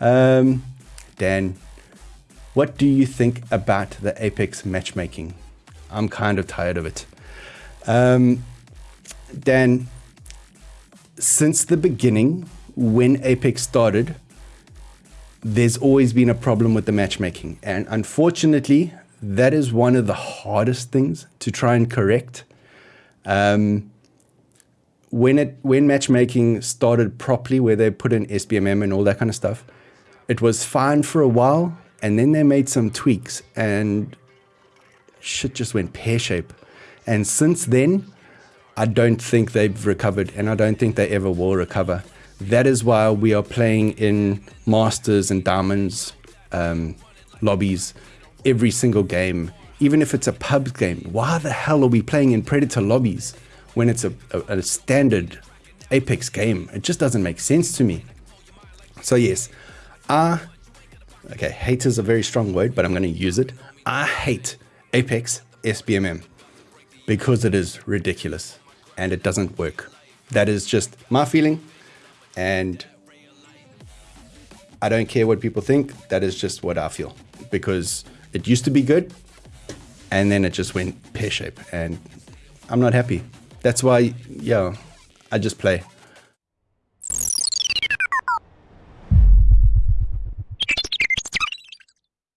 Um, Dan, what do you think about the Apex matchmaking? I'm kind of tired of it. Um, Dan, since the beginning, when Apex started, there's always been a problem with the matchmaking. And unfortunately, that is one of the hardest things to try and correct. Um, when it when matchmaking started properly, where they put in SBMM and all that kind of stuff, it was fine for a while, and then they made some tweaks, and shit just went pear shape. And since then, I don't think they've recovered, and I don't think they ever will recover. That is why we are playing in Masters and Diamonds um, lobbies every single game, even if it's a pub game. Why the hell are we playing in Predator lobbies when it's a, a, a standard Apex game? It just doesn't make sense to me. So, yes, I, okay, hate is a very strong word, but I'm going to use it. I hate Apex SBMM because it is ridiculous and it doesn't work. That is just my feeling. And I don't care what people think. That is just what I feel because it used to be good and then it just went pear shape and I'm not happy. That's why, yeah, I just play.